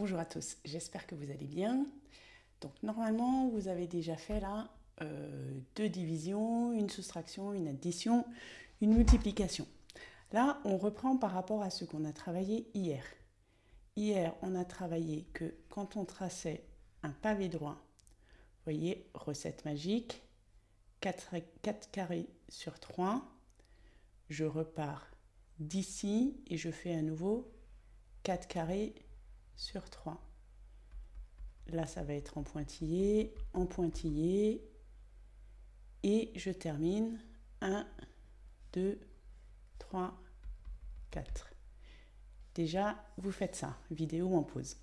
bonjour à tous, j'espère que vous allez bien. Donc normalement, vous avez déjà fait là euh, deux divisions, une soustraction, une addition, une multiplication. Là, on reprend par rapport à ce qu'on a travaillé hier. Hier, on a travaillé que quand on traçait un pavé droit, voyez, recette magique, 4, 4 carrés sur 3, je repars d'ici et je fais à nouveau 4 carrés sur 3. Là, ça va être en pointillé, en pointillé. Et je termine 1, 2, 3, 4. Déjà, vous faites ça, vidéo en pause.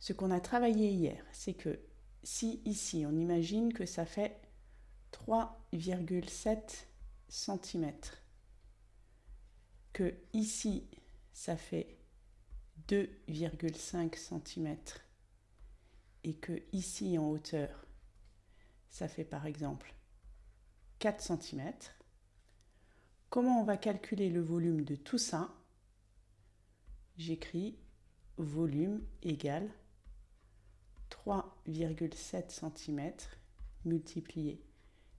Ce qu'on a travaillé hier, c'est que si ici, on imagine que ça fait 3,7 cm, que ici, ça fait 2,5 cm et que ici en hauteur, ça fait par exemple 4 cm, comment on va calculer le volume de tout ça? J'écris volume égale 3,7 cm multiplié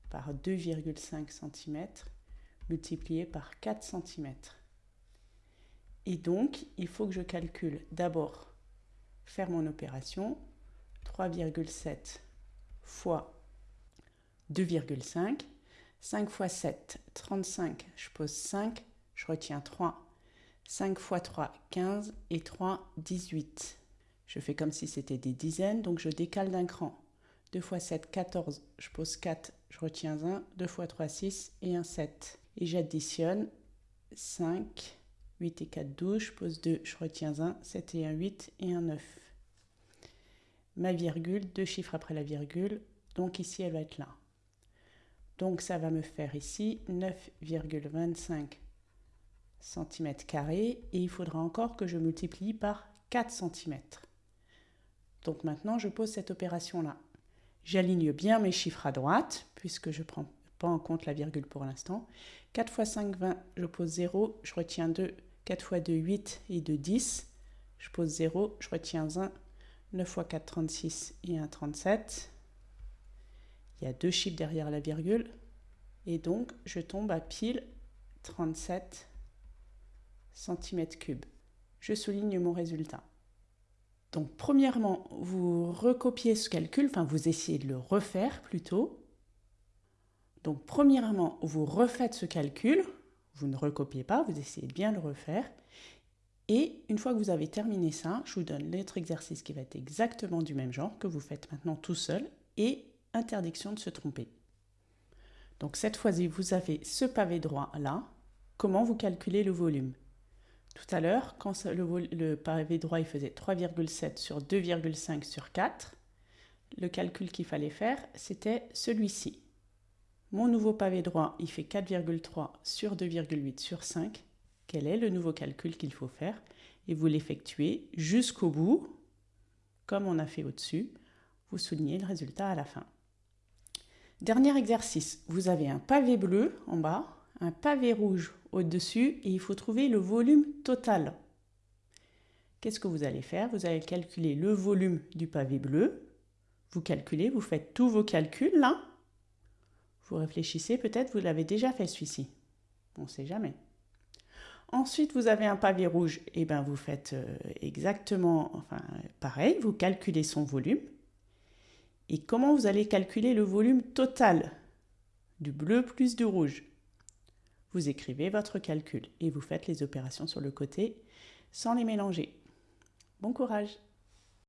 par 2,5 cm multiplié par 4 cm. Et donc, il faut que je calcule d'abord faire mon opération 3,7 fois 2,5. 5 fois 7, 35. Je pose 5, je retiens 3. 5 fois 3, 15 et 3, 18. Je fais comme si c'était des dizaines, donc je décale d'un cran. 2 fois 7, 14. Je pose 4, je retiens 1. 2 fois 3, 6 et 1, 7. Et j'additionne 5, 8 et 4, 12, je pose 2, je retiens 1, 7 et 1, 8 et 1, 9. Ma virgule, deux chiffres après la virgule, donc ici elle va être là. Donc ça va me faire ici 9,25 cm et il faudra encore que je multiplie par 4 cm. Donc maintenant je pose cette opération là. J'aligne bien mes chiffres à droite puisque je ne prends pas en compte la virgule pour l'instant. 4 fois 5, 20, je pose 0, je retiens 2, 4 fois 2, 8 et 2, 10. Je pose 0, je retiens 1. 9 fois 4, 36 et 1, 37. Il y a deux chiffres derrière la virgule. Et donc, je tombe à pile 37 cm3. Je souligne mon résultat. Donc, premièrement, vous recopiez ce calcul, enfin, vous essayez de le refaire plutôt. Donc, premièrement, vous refaites ce calcul, vous ne recopiez pas, vous essayez de bien le refaire. Et une fois que vous avez terminé ça, je vous donne l'autre exercice qui va être exactement du même genre, que vous faites maintenant tout seul, et interdiction de se tromper. Donc cette fois-ci, vous avez ce pavé droit là. Comment vous calculez le volume? Tout à l'heure, quand le, le, pavé droit il faisait 3,7 sur 2,5 sur 4, le calcul qu'il fallait faire, c'était celui-ci. Mon nouveau pavé droit, il fait 4,3 sur 2,8 sur 5. Quel est le nouveau calcul qu'il faut faire Et vous l'effectuez jusqu'au bout, comme on a fait au-dessus. Vous soulignez le résultat à la fin. Dernier exercice, vous avez un pavé bleu en bas, un pavé rouge au-dessus et il faut trouver le volume total. Qu'est-ce que vous allez faire? Vous allez calculer le volume du pavé bleu. Vous calculez, vous faites tous vos calculs là. Vous réfléchissez, peut-être vous l'avez déjà fait celui-ci. On ne sait jamais. Ensuite, vous avez un pavé rouge. Et ben, vous faites euh, exactement pareil. Vous calculez son volume. Et comment vous allez calculer le volume total du bleu plus du rouge? Vous écrivez votre calcul et vous faites les opérations sur le côté sans les mélanger. Bon courage